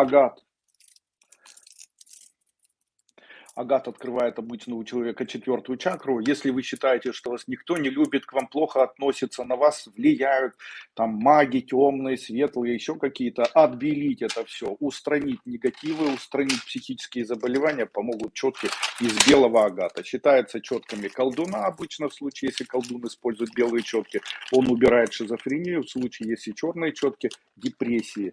Агат. Агат открывает обычно у человека четвертую чакру. Если вы считаете, что вас никто не любит, к вам плохо относится, на вас влияют там маги темные, светлые, еще какие-то, отбелить это все, устранить негативы, устранить психические заболевания помогут четки из белого агата. Считается четками колдуна обычно в случае, если колдун использует белые четки, он убирает шизофрению, в случае, если черные четки, депрессии.